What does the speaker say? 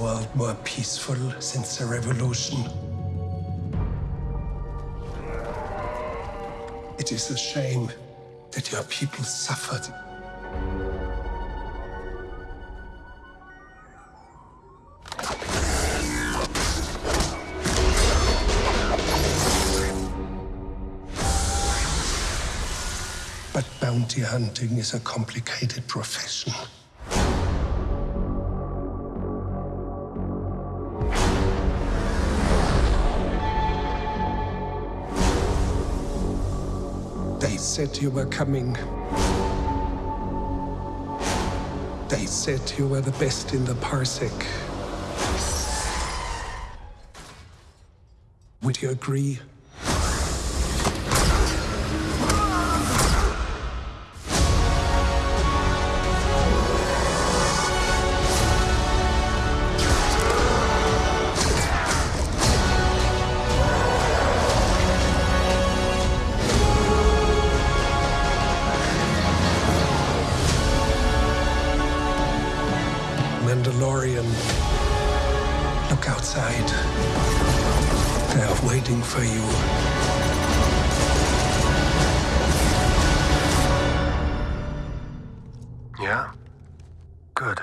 world more peaceful since the revolution? It is a shame that your people suffered. But bounty hunting is a complicated profession. Said you were coming. They said you were the best in the parsec. Would you agree? Mandalorian. Look outside. They are waiting for you. Yeah? Good.